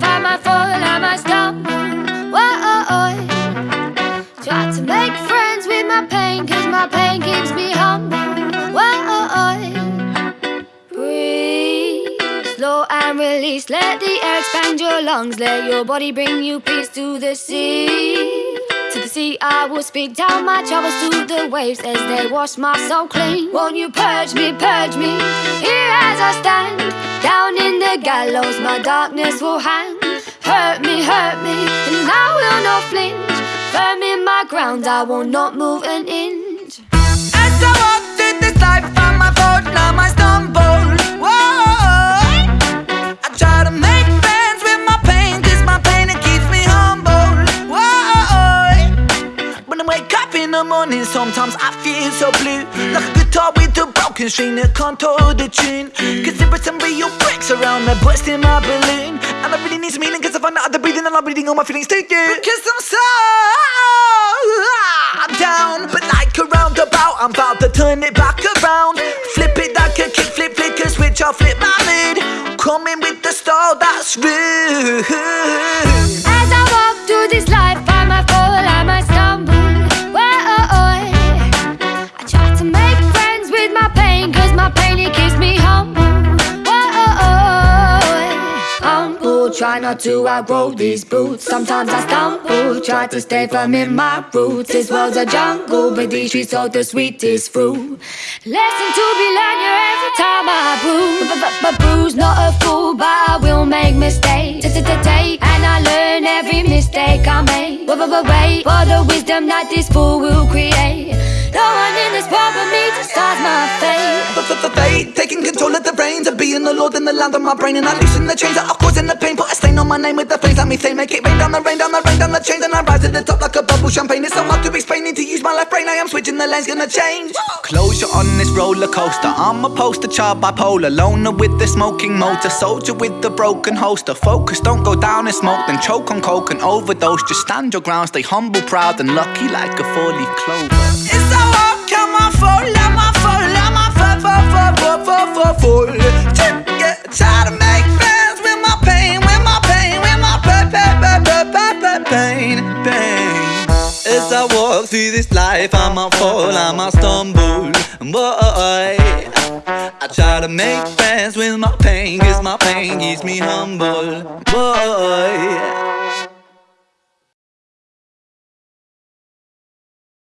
Find I fall, and my stumble Whoa, oh, oh. Try to make friends with my pain Cause my pain keeps me humble. Whoa, oh, Breathe slow and release. Let the air expand your lungs. Let your body bring you peace to the sea. To the sea I will speak. Down my troubles to the waves As they wash my soul clean. Won't you purge me, purge me? The gallows, my darkness will hang. Hurt me, hurt me, and I will not flinch. Firm in my ground, I will not move an inch. As I walk through this life, find my fault, now I stumble. I try to make friends with my pain, my pain it keeps me humble. When I wake up in the morning, sometimes I feel so blue. Like with a broken string that can't hold the tune. Cause there are some real bricks around that busting my balloon. And I really need some healing, cause I find out the breathing and I'm breathing all my feelings you. Because I'm so I'm down, but like a roundabout, I'm about to turn it back around. Flip it like a kick, flip, flick a switch, I'll flip my lid. Coming with the style that's rude. Try not to outgrow these boots. Sometimes I stumble, try to stay firm in my roots. This world's a jungle, but these streets hold the sweetest fruit. Lesson to be learned here every time I bruise. But, but not a fool, but I will make mistakes. Take and I learn every mistake I make. Wait for the wisdom that this fool will create. No one in this world but me decides my fate. Lord in the land of my brain And I loosen the chains. That are causing the pain Put a stain on my name with the flames Let me say make it rain down the rain, down the rain, down the chains. And I rise to the top like a bubble champagne. It's so hard to explain, need to use my left brain. I am switching, the lane's gonna change. Closure on this roller coaster. I'm a poster child bipolar. Loner with the smoking motor. Soldier with the broken holster. Focus, don't go down in smoke Then choke on coke and overdose. Just stand your ground, stay humble, proud And lucky like a four-leaf clover As I walk through this life, I might fall, I might stumble, boy I try to make friends with my pain, cause my pain keeps me humble, boy